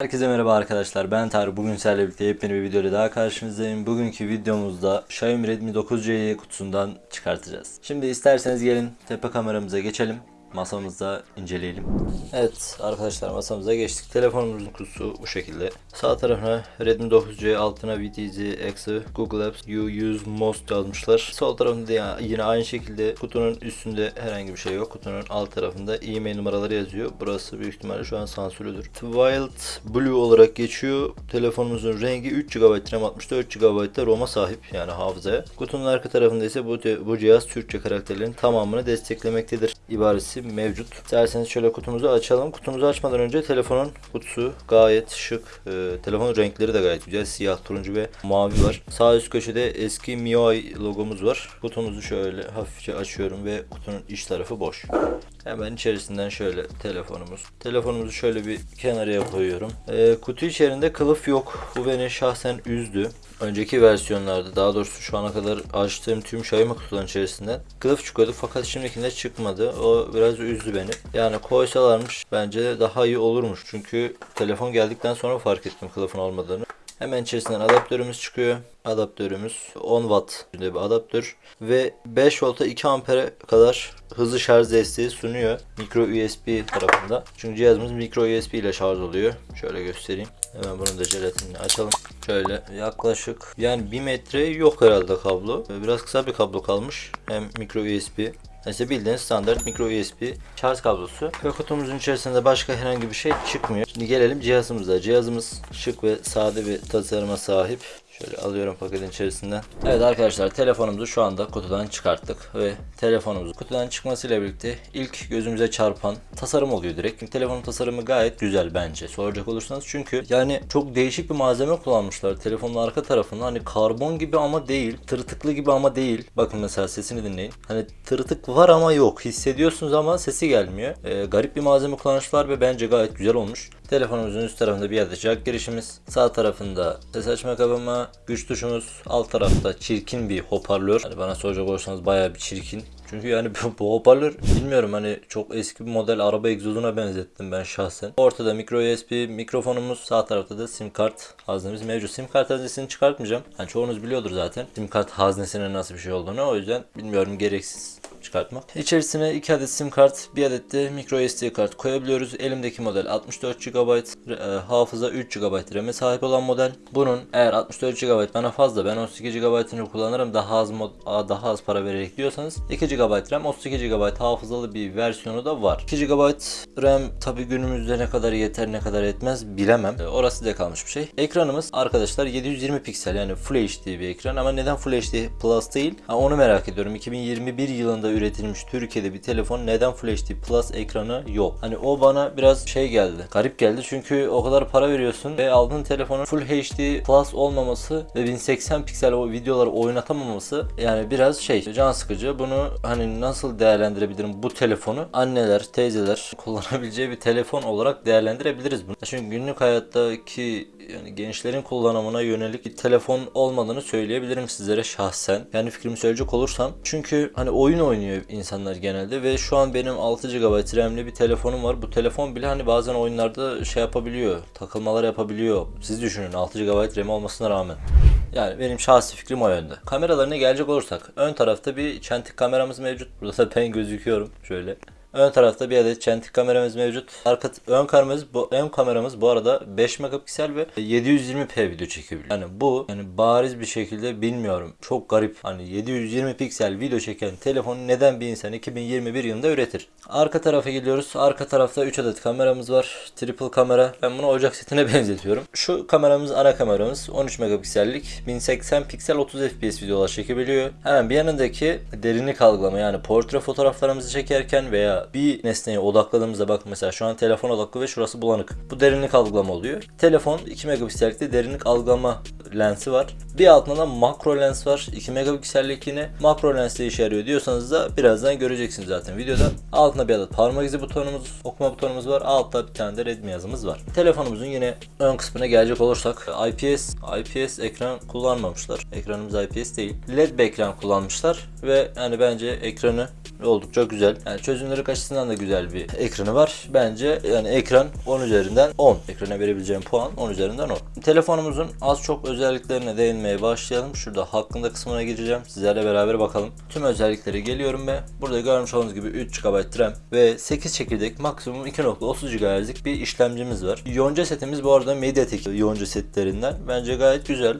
Herkese merhaba arkadaşlar ben Tarık bugün sizlerle birlikte yepyeni bir videoyla daha karşınızdayım. Bugünkü videomuzda Xiaomi Redmi 9C'yi kutusundan çıkartacağız. Şimdi isterseniz gelin tepe kameramıza geçelim. Masamızda inceleyelim. Evet arkadaşlar masamıza geçtik. Telefonumuzun kutusu bu şekilde. Sağ tarafına Redmi 9C altına VTZ, Exe, Google Apps, You Use Most yazmışlar. Sol tarafında yine aynı şekilde kutunun üstünde herhangi bir şey yok. Kutunun alt tarafında e-mail numaraları yazıyor. Burası büyük ihtimalle şu an sansürlüdür. Wild Blue olarak geçiyor. Telefonumuzun rengi 3 GB RAM 64 GB da ROM'a sahip yani hafızaya. Kutunun arka tarafında ise bu, bu cihaz Türkçe karakterlerin tamamını desteklemektedir ibaresi mevcut. İsterseniz şöyle kutumuzu açalım. Kutumuzu açmadan önce telefonun kutusu gayet şık. Ee, telefonun renkleri de gayet güzel. Siyah, turuncu ve mavi var. Sağ üst köşede eski MIUI logomuz var. Kutumuzu şöyle hafifçe açıyorum ve kutunun iç tarafı boş. Hemen içerisinden şöyle telefonumuz. Telefonumuzu şöyle bir kenarıya koyuyorum. Ee, kutu içerisinde kılıf yok. Bu beni şahsen üzdü. Önceki versiyonlarda daha doğrusu şu ana kadar açtığım tüm Xiaomi kutuların içerisinden kılıf çıkıyordu fakat şimdikinde çıkmadı. O biraz üzdü beni. Yani koysalarmış bence daha iyi olurmuş. Çünkü telefon geldikten sonra fark ettim kılıfın olmadığını. Hemen içerisinden adaptörümüz çıkıyor. Adaptörümüz 10 watt bir adaptör ve 5 volta 2 ampere kadar hızlı şarj desteği sunuyor micro USB tarafında. Çünkü cihazımız micro USB ile şarj oluyor. Şöyle göstereyim. Hemen bunun da jelatinini açalım. Şöyle yaklaşık yani 1 metre yok herhalde kablo. Biraz kısa bir kablo kalmış. Hem micro USB İşte bildiğiniz standart micro USB şarj kablosu. Ve kutumuzun içerisinde başka herhangi bir şey çıkmıyor. Şimdi gelelim cihazımıza. Cihazımız şık ve sade bir tasarıma sahip. Şöyle alıyorum paketin içerisinden. Evet arkadaşlar telefonumuzu şu anda kutudan çıkarttık ve telefonumuz kutudan çıkmasıyla birlikte ilk gözümüze çarpan tasarım oluyor direkt. Çünkü telefonun tasarımı gayet güzel bence soracak olursanız. Çünkü yani çok değişik bir malzeme kullanmışlar. Telefonun arka tarafında hani karbon gibi ama değil, tırtıklı gibi ama değil. Bakın mesela sesini dinleyin. Hani tırtık var ama yok. Hissediyorsunuz ama sesi gelmiyor. Ee, garip bir malzeme kullanmışlar ve bence gayet güzel olmuş. Telefonumuzun üst tarafında bir adet jack girişimiz. Sağ tarafında ses açma kabımı, güç tuşumuz. Alt tarafta çirkin bir hoparlör. Hani bana soracak olursanız bayağı bir çirkin. Çünkü yani bu, hoparlör bilmiyorum hani çok eski bir model araba egzozuna benzettim ben şahsen. Ortada micro USB mikrofonumuz. Sağ tarafta da sim kart haznemiz mevcut. Sim kart haznesini çıkartmayacağım. Hani çoğunuz biliyordur zaten. Sim kart haznesinin nasıl bir şey olduğunu. O yüzden bilmiyorum gereksiz çıkartmak. İçerisine 2 adet sim kart, 1 adet de micro SD kart koyabiliyoruz. Elimdeki model 64 GB e, hafıza 3 GB RAM'e sahip olan model. Bunun eğer 64 GB bana fazla ben 32 GB'ını kullanırım daha az mod, daha az para vererek diyorsanız 2 GB RAM 32 GB hafızalı bir versiyonu da var. 2 GB RAM tabi günümüzde ne kadar yeter ne kadar etmez bilemem. E, Orası da kalmış bir şey. Ekranımız arkadaşlar 720 piksel yani Full HD bir ekran ama neden Full HD Plus değil? Ha, onu merak ediyorum. 2021 yılında üretilmiş Türkiye'de bir telefon neden Full HD Plus ekranı yok? Hani o bana biraz şey geldi. Garip geldi çünkü o kadar para veriyorsun ve aldığın telefonun Full HD Plus olmaması ve 1080 piksel o videoları oynatamaması yani biraz şey can sıkıcı. Bunu hani nasıl değerlendirebilirim bu telefonu? Anneler, teyzeler kullanabileceği bir telefon olarak değerlendirebiliriz bunu. Çünkü günlük hayattaki yani gençlerin kullanımına yönelik bir telefon olmadığını söyleyebilirim sizlere şahsen. Yani fikrimi söyleyecek olursam. Çünkü hani oyun oynuyor insanlar genelde ve şu an benim 6 GB RAM'li bir telefonum var. Bu telefon bile hani bazen oyunlarda şey yapabiliyor. Takılmalar yapabiliyor. Siz düşünün 6 GB RAM olmasına rağmen. Yani benim şahsi fikrim o yönde. Kameralarına gelecek olursak ön tarafta bir çentik kameramız mevcut. Burada da ben gözüküyorum şöyle. Ön tarafta bir adet çentik kameramız mevcut. Arka ön kameramız bu ön kameramız bu arada 5 megapiksel ve 720p video çekebiliyor. Yani bu yani bariz bir şekilde bilmiyorum. Çok garip. Hani 720 piksel video çeken telefonu neden bir insan 2021 yılında üretir? Arka tarafa geliyoruz. Arka tarafta 3 adet kameramız var. Triple kamera. Ben bunu ocak setine benzetiyorum. Şu kameramız ana kameramız 13 megapiksellik 1080 piksel 30 fps videolar çekebiliyor. Hemen bir yanındaki derinlik algılama yani portre fotoğraflarımızı çekerken veya bir nesneye odakladığımızda bak mesela şu an telefon odaklı ve şurası bulanık. Bu derinlik algılama oluyor. Telefon 2 megapiksellikte derinlik algılama lensi var. Bir altında da makro lens var. 2 megapiksellik yine makro lensle işe yarıyor diyorsanız da birazdan göreceksiniz zaten videoda. Altında bir adet parmak izi butonumuz, okuma butonumuz var. Altta bir tane de Redmi yazımız var. Telefonumuzun yine ön kısmına gelecek olursak IPS IPS ekran kullanmamışlar. Ekranımız IPS değil. LED bir ekran kullanmışlar ve yani bence ekranı oldukça güzel. Yani çözünürlük Fotoğrafçılık açısından da güzel bir ekranı var. Bence yani ekran 10 üzerinden 10. Ekrana verebileceğim puan 10 üzerinden 10. Telefonumuzun az çok özelliklerine değinmeye başlayalım. Şurada hakkında kısmına gireceğim. Sizlerle beraber bakalım. Tüm özellikleri geliyorum ve burada görmüş olduğunuz gibi 3 GB RAM ve 8 çekirdek maksimum 2.30 GHz'lik bir işlemcimiz var. Yonca setimiz bu arada Mediatek yonca setlerinden. Bence gayet güzel.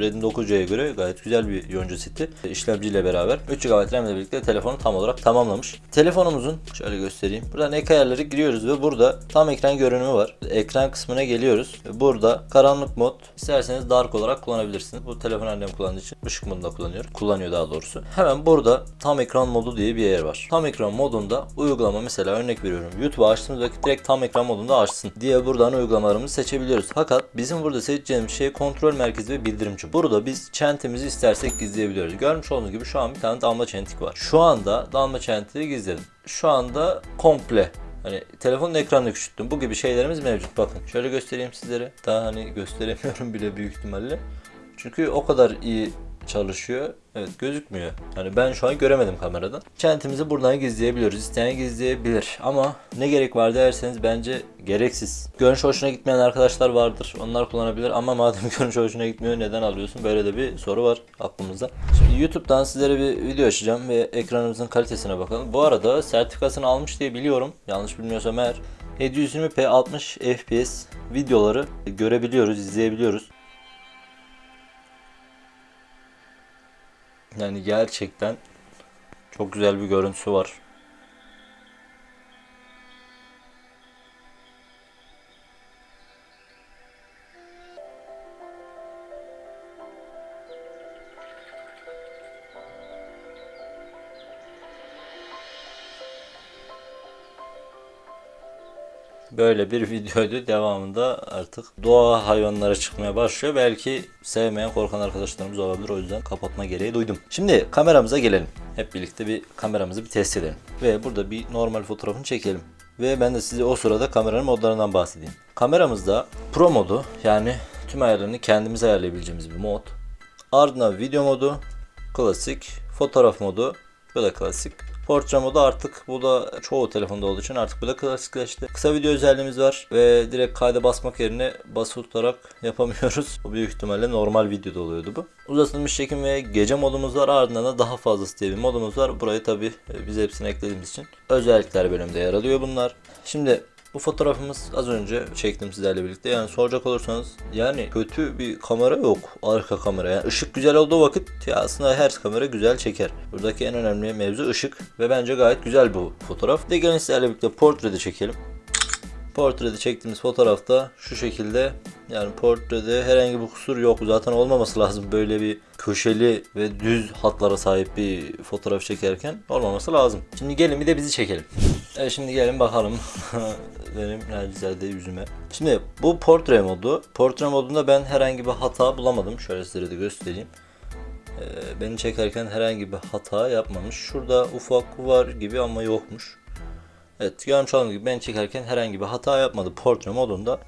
Redmi 9C'ye göre gayet güzel bir yonca seti. İşlemciyle beraber 3 GB RAM ile birlikte telefonu tam olarak tamamlamış. Telefonumuzun şöyle göstereyim. Buradan ek ayarları giriyoruz ve burada tam ekran görünümü var. Ekran kısmına geliyoruz. Burada karanlık mod isterseniz dark olarak kullanabilirsiniz. Bu telefon annem kullandığı için ışık modunda kullanıyor. Kullanıyor daha doğrusu. Hemen burada tam ekran modu diye bir yer var. Tam ekran modunda uygulama mesela örnek veriyorum. YouTube açtığımız vakit direkt tam ekran modunda açsın diye buradan uygulamalarımızı seçebiliyoruz. Fakat bizim burada seçeceğimiz şey kontrol merkezi ve bildirimci. Burada biz çentimizi istersek gizleyebiliyoruz. Görmüş olduğunuz gibi şu an bir tane damla çentik var. Şu anda damla çentiği gizledim. Şu anda komple Hani telefonun ekranını küçülttüm. Bu gibi şeylerimiz mevcut. Bakın şöyle göstereyim sizlere. Daha hani gösteremiyorum bile büyük ihtimalle. Çünkü o kadar iyi çalışıyor. Evet gözükmüyor. Yani ben şu an göremedim kameradan. Çentimizi buradan gizleyebiliyoruz. İsteyen gizleyebilir. Ama ne gerek var derseniz bence gereksiz. Görünüş hoşuna gitmeyen arkadaşlar vardır. Onlar kullanabilir ama madem görünüş hoşuna gitmiyor neden alıyorsun? Böyle de bir soru var aklımızda. Şimdi YouTube'dan sizlere bir video açacağım ve ekranımızın kalitesine bakalım. Bu arada sertifikasını almış diye biliyorum. Yanlış bilmiyorsam eğer. 720p 60 fps videoları görebiliyoruz, izleyebiliyoruz. Yani gerçekten çok güzel bir görüntüsü var. Böyle bir videoydu. Devamında artık doğa hayvanlara çıkmaya başlıyor. Belki sevmeyen korkan arkadaşlarımız olabilir. O yüzden kapatma gereği duydum. Şimdi kameramıza gelelim. Hep birlikte bir kameramızı bir test edelim. Ve burada bir normal fotoğrafını çekelim. Ve ben de size o sırada kameranın modlarından bahsedeyim. Kameramızda Pro modu yani tüm ayarlarını kendimiz ayarlayabileceğimiz bir mod. Ardından video modu, klasik, fotoğraf modu, da klasik. Portre modu artık bu da çoğu telefonda olduğu için artık bu da klasikleşti. Kısa video özelliğimiz var ve direkt kayda basmak yerine basılı tutarak yapamıyoruz. Bu büyük ihtimalle normal videoda oluyordu bu. Uzatılmış çekim ve gece modumuz var ardından da daha fazlası diye bir modumuz var. Burayı tabi biz hepsini eklediğimiz için özellikler bölümünde yer alıyor bunlar. Şimdi bu fotoğrafımız az önce çektim sizlerle birlikte. Yani soracak olursanız yani kötü bir kamera yok. Arka kamera. Yani ışık güzel olduğu vakit ya aslında her kamera güzel çeker. Buradaki en önemli mevzu ışık ve bence gayet güzel bu fotoğraf. De gelin sizlerle birlikte portrede çekelim. Portrede çektiğimiz fotoğrafta şu şekilde yani portrede herhangi bir kusur yok. Zaten olmaması lazım böyle bir köşeli ve düz hatlara sahip bir fotoğraf çekerken olmaması lazım. Şimdi gelin bir de bizi çekelim. Evet şimdi gelin bakalım benim nacizade yüzüme. Şimdi bu portre modu. Portre modunda ben herhangi bir hata bulamadım. Şöyle size de göstereyim. Ee, beni çekerken herhangi bir hata yapmamış. Şurada ufak var gibi ama yokmuş. Evet görmüş olduğunuz gibi ben çekerken herhangi bir hata yapmadı portre modunda.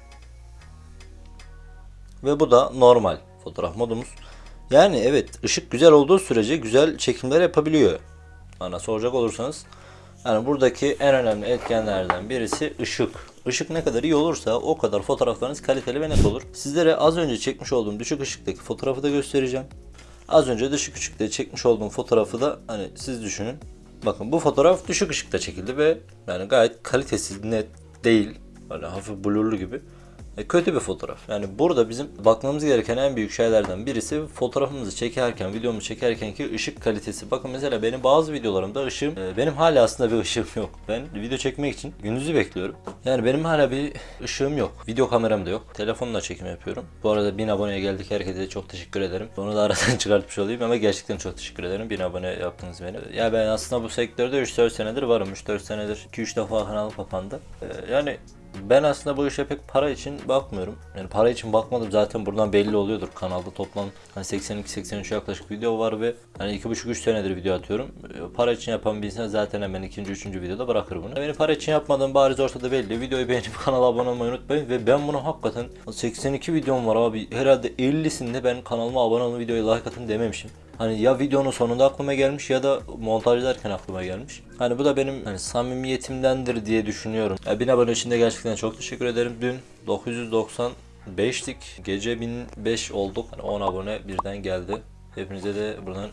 Ve bu da normal fotoğraf modumuz. Yani evet ışık güzel olduğu sürece güzel çekimler yapabiliyor. Bana soracak olursanız. Yani buradaki en önemli etkenlerden birisi ışık. Işık ne kadar iyi olursa o kadar fotoğraflarınız kaliteli ve net olur. Sizlere az önce çekmiş olduğum düşük ışıktaki fotoğrafı da göstereceğim. Az önce düşük ışıkta çekmiş olduğum fotoğrafı da hani siz düşünün. Bakın bu fotoğraf düşük ışıkta çekildi ve yani gayet kalitesiz, net değil. Böyle hafif blurlu gibi. E, kötü bir fotoğraf. Yani burada bizim bakmamız gereken en büyük şeylerden birisi fotoğrafımızı çekerken, videomuzu çekerken ki ışık kalitesi. Bakın mesela benim bazı videolarımda ışığım, e, benim hala aslında bir ışığım yok. Ben video çekmek için gündüzü bekliyorum. Yani benim hala bir ışığım yok. Video kameram da yok. Telefonla çekim yapıyorum. Bu arada 1000 aboneye geldik. Herkese çok teşekkür ederim. Onu da aradan çıkartmış olayım ama gerçekten çok teşekkür ederim. 1000 abone yaptınız beni. Ya ben aslında bu sektörde 3-4 senedir varım. 3-4 senedir 2-3 defa kanal kapandı. E, yani ben aslında bu işe pek para için bakmıyorum. Yani para için bakmadım zaten buradan belli oluyordur. Kanalda toplam hani 82-83 yaklaşık video var ve hani 2,5-3 senedir video atıyorum. E, Para için yapan bir insan zaten hemen ikinci, üçüncü videoda bırakır bunu. Beni para için yapmadığım bariz ortada belli. Videoyu beğenip kanala abone olmayı unutmayın ve ben bunu hakikaten 82 videom var abi. Herhalde 50'sinde ben kanalıma abone olun videoya like atın dememişim. Hani ya videonun sonunda aklıma gelmiş ya da montajlarken aklıma gelmiş. Hani bu da benim hani samimiyetimdendir diye düşünüyorum. Ya 1000 abone için de gerçekten çok teşekkür ederim. Dün 995'lik gece 1005 olduk. Hani 10 abone birden geldi. Hepinize de buradan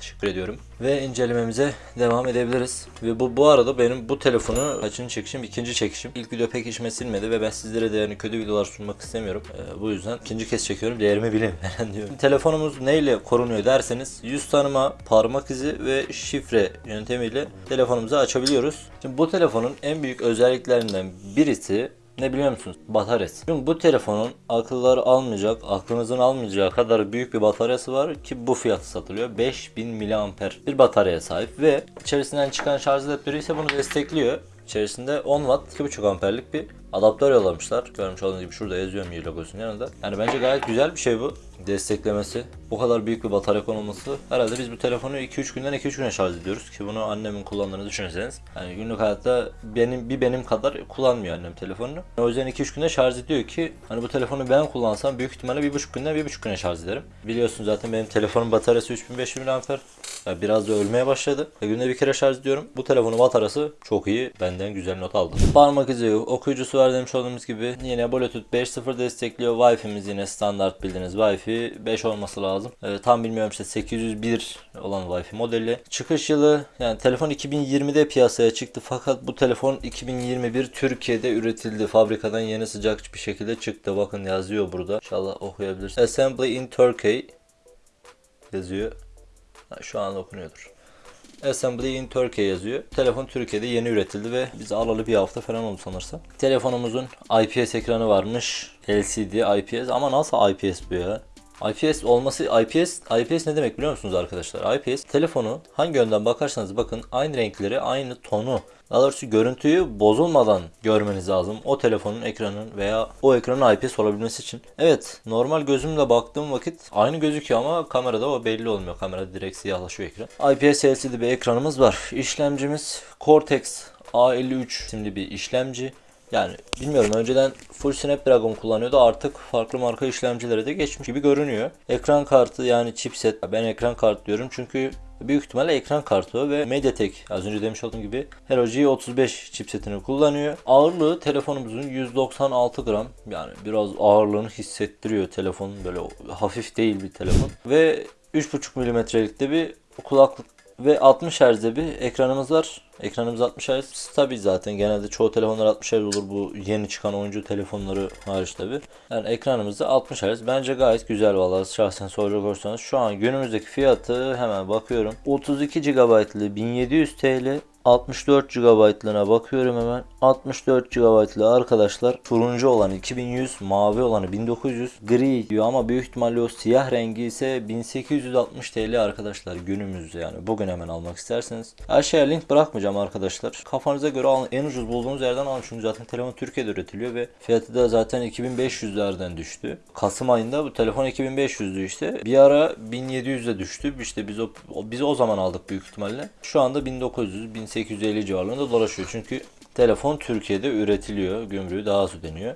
Teşekkür ediyorum. Ve incelememize devam edebiliriz. Ve bu bu arada benim bu telefonu kaçıncı çekişim? ikinci çekişim. İlk video pek işime silmedi ve ben sizlere de yani kötü videolar sunmak istemiyorum. Ee, bu yüzden ikinci kez çekiyorum. Değerimi bilin falan diyorum. Telefonumuz neyle korunuyor derseniz yüz tanıma, parmak izi ve şifre yöntemiyle telefonumuzu açabiliyoruz. Şimdi bu telefonun en büyük özelliklerinden birisi ne biliyor musunuz? Bataryası. Çünkü bu telefonun akılları almayacak, aklınızın almayacağı kadar büyük bir bataryası var ki bu fiyatı satılıyor. 5000 mAh bir bataryaya sahip ve içerisinden çıkan şarj adaptörü ise bunu destekliyor. İçerisinde 10 watt 2.5 amperlik bir adaptör yollamışlar. Görmüş olduğunuz gibi şurada yazıyor Mi logosunun yanında. Yani bence gayet güzel bir şey bu. Desteklemesi. Bu kadar büyük bir batarya konulması. Herhalde biz bu telefonu 2-3 günden 2-3 güne şarj ediyoruz ki bunu annemin kullandığını düşünürseniz. Yani günlük hayatta benim bir benim kadar kullanmıyor annem telefonunu. O yüzden 2-3 günde şarj ediyor ki hani bu telefonu ben kullansam büyük ihtimalle 1.5 günden 1.5 güne şarj ederim. Biliyorsun zaten benim telefonun bataryası 3500 mAh. Biraz da ölmeye başladı. Günde bir kere şarj ediyorum. Bu telefonun bataryası çok iyi. Benden güzel not aldım. Parmak izi okuyucusu var demiş olduğumuz gibi. Yine Bluetooth 5.0 destekliyor. Wi-Fi'miz yine standart bildiğiniz Wi-Fi 5 olması lazım. Ee, tam bilmiyorum işte 801 olan Wi-Fi modeli. Çıkış yılı yani telefon 2020'de piyasaya çıktı fakat bu telefon 2021 Türkiye'de üretildi. Fabrikadan yeni sıcak bir şekilde çıktı. Bakın yazıyor burada. İnşallah okuyabilirsiniz. Assembly in Turkey yazıyor. Şu an okunuyordur. Assembly in Turkey yazıyor. Telefon Türkiye'de yeni üretildi ve biz alalı bir hafta falan oldu sanırsam. Telefonumuzun IPS ekranı varmış. LCD IPS ama nasıl IPS bu ya? IPS olması IPS IPS ne demek biliyor musunuz arkadaşlar? IPS telefonu hangi yönden bakarsanız bakın aynı renkleri, aynı tonu daha doğrusu görüntüyü bozulmadan görmeniz lazım. O telefonun ekranın veya o ekranın IPS olabilmesi için. Evet normal gözümle baktığım vakit aynı gözüküyor ama kamerada o belli olmuyor. Kamerada direkt siyahlaşıyor ekran. IPS LCD bir ekranımız var. İşlemcimiz Cortex A53 isimli bir işlemci. Yani bilmiyorum önceden full Snapdragon kullanıyordu artık farklı marka işlemcilere de geçmiş gibi görünüyor. Ekran kartı yani chipset ben ekran kart diyorum çünkü büyük ihtimalle ekran kartı ve MediaTek az önce demiş olduğum gibi Hello G35 chipsetini kullanıyor. Ağırlığı telefonumuzun 196 gram yani biraz ağırlığını hissettiriyor telefon böyle hafif değil bir telefon ve 3.5 milimetrelikte bir kulaklık ve 60 Hz'de bir ekranımız var. Ekranımız 60 Hz stabil zaten. Genelde çoğu telefonlar 60 Hz olur bu yeni çıkan oyuncu telefonları hariç tabi. Yani ekranımızda 60 Hz. Bence gayet güzel vallahi şahsen soracak olursanız. Şu an günümüzdeki fiyatı hemen bakıyorum. 32 GB'lı 1700 TL 64 GB'lığına bakıyorum hemen. 64 GB'lı arkadaşlar turuncu olan 2100, mavi olanı 1900, gri diyor ama büyük ihtimalle o siyah rengi ise 1860 TL arkadaşlar günümüzde yani. Bugün hemen almak isterseniz. Aşağıya link bırakmayacağım arkadaşlar. Kafanıza göre alın. En ucuz bulduğunuz yerden alın çünkü zaten telefon Türkiye'de üretiliyor ve fiyatı da zaten 2500'lerden düştü. Kasım ayında bu telefon 2500'dü işte. Bir ara 1700'e düştü. İşte biz o, biz o zaman aldık büyük ihtimalle. Şu anda 1900, 1800 850 civarlarında dolaşıyor. Çünkü telefon Türkiye'de üretiliyor. Gümrüğü daha az ödeniyor.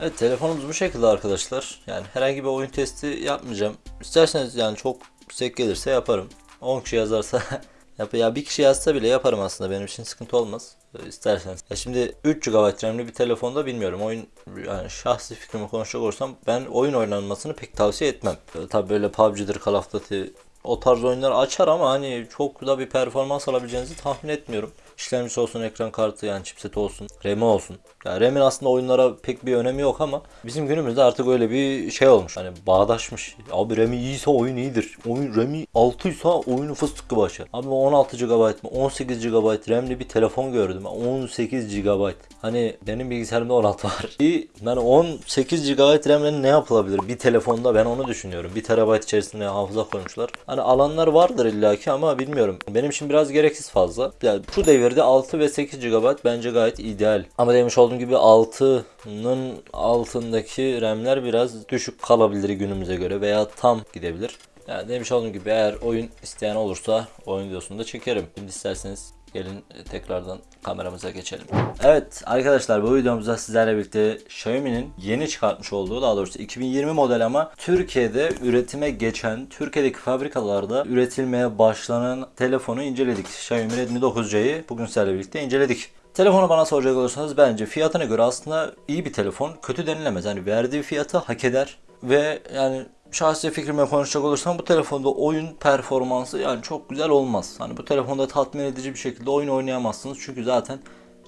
Evet telefonumuz bu şekilde arkadaşlar. Yani herhangi bir oyun testi yapmayacağım. İsterseniz yani çok yüksek gelirse yaparım. 10 kişi yazarsa yap ya bir kişi yazsa bile yaparım aslında benim için sıkıntı olmaz. İsterseniz. Ya şimdi 3 GB RAM'li bir telefonda bilmiyorum. Oyun yani şahsi fikrimi konuşacak olursam ben oyun oynanmasını pek tavsiye etmem. Tabi böyle PUBG'dir, Call of Duty o tarz oyunlar açar ama hani çok da bir performans alabileceğinizi tahmin etmiyorum. İşlemcisi olsun, ekran kartı yani chipset olsun, RAM'i olsun. Yani RAM'in aslında oyunlara pek bir önemi yok ama bizim günümüzde artık öyle bir şey olmuş. Hani bağdaşmış. Abi RAM'i iyiyse oyun iyidir. Oyun RAM'i 6 ise oyunu fıstık gibi açar. Abi 16 GB mı 18 GB RAM'li bir telefon gördüm. 18 GB. Hani benim bilgisayarımda 16 var. Yani 18 GB RAM'le ne yapılabilir bir telefonda ben onu düşünüyorum. 1 TB içerisinde hafıza koymuşlar. Hani alanlar vardır illaki ama bilmiyorum. Benim için biraz gereksiz fazla. Yani şu devirde 6 ve 8 GB bence gayet ideal. Ama demiş olduğum gibi 6'nın altındaki RAM'ler biraz düşük kalabilir günümüze göre veya tam gidebilir. Yani demiş olduğum gibi eğer oyun isteyen olursa oyun videosunu da çekerim. Şimdi isterseniz Gelin e, tekrardan kameramıza geçelim. Evet arkadaşlar bu videomuzda sizlerle birlikte Xiaomi'nin yeni çıkartmış olduğu daha doğrusu 2020 model ama Türkiye'de üretime geçen, Türkiye'deki fabrikalarda üretilmeye başlanan telefonu inceledik. Xiaomi Redmi 9C'yi bugün sizlerle birlikte inceledik. Telefonu bana soracak olursanız bence fiyatına göre aslında iyi bir telefon. Kötü denilemez. Yani verdiği fiyatı hak eder. Ve yani şahsi fikrime konuşacak olursam bu telefonda oyun performansı yani çok güzel olmaz. Hani bu telefonda tatmin edici bir şekilde oyun oynayamazsınız. Çünkü zaten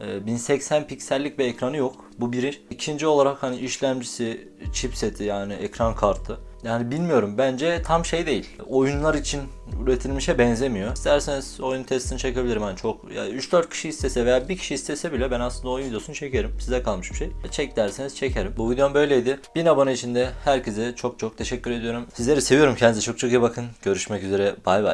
e, 1080 piksellik bir ekranı yok. Bu biri. İkinci olarak hani işlemcisi, chipseti yani ekran kartı. Yani bilmiyorum bence tam şey değil. Oyunlar için üretilmişe benzemiyor. İsterseniz oyun testini çekebilirim. hani çok ya 3-4 kişi istese veya bir kişi istese bile ben aslında oyun videosunu çekerim. Size kalmış bir şey. Çek derseniz çekerim. Bu videom böyleydi. 1000 abone için de herkese çok çok teşekkür ediyorum. Sizleri seviyorum. Kendinize çok çok iyi bakın. Görüşmek üzere. Bay bay.